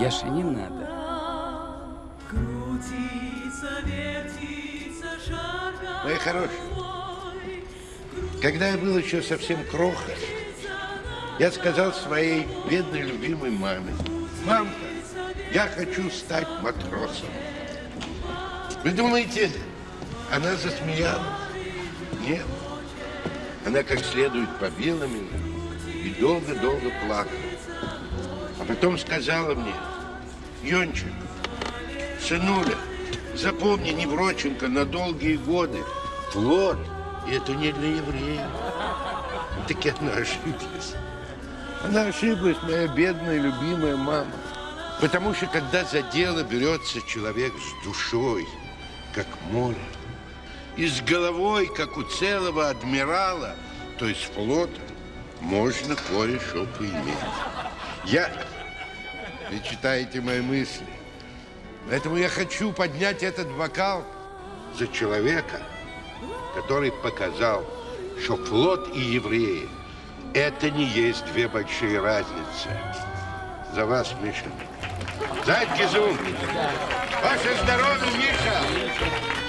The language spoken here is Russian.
Яше не надо. Мои хорошие, когда я был еще совсем крохой, я сказал своей бедной любимой маме, «Мамка, я хочу стать матросом. Вы думаете, она засмеялась? Нет. Она как следует побила меня и долго-долго плакала. А потом сказала мне, Йончик, сынуля, запомни, Невроченко, на долгие годы, флот, и это не для евреев. Таки она ошиблась. Она ошиблась, моя бедная, любимая мама. Потому что, когда за дело берется человек с душой, как море, и с головой, как у целого адмирала, то есть флота, можно кое-что поиметь. Я... Вы читаете мои мысли. Поэтому я хочу поднять этот бокал за человека, который показал, что флот и евреи – это не есть две большие разницы. За вас, Миша. Зайд Гизун! Ваше здоровье, Миша!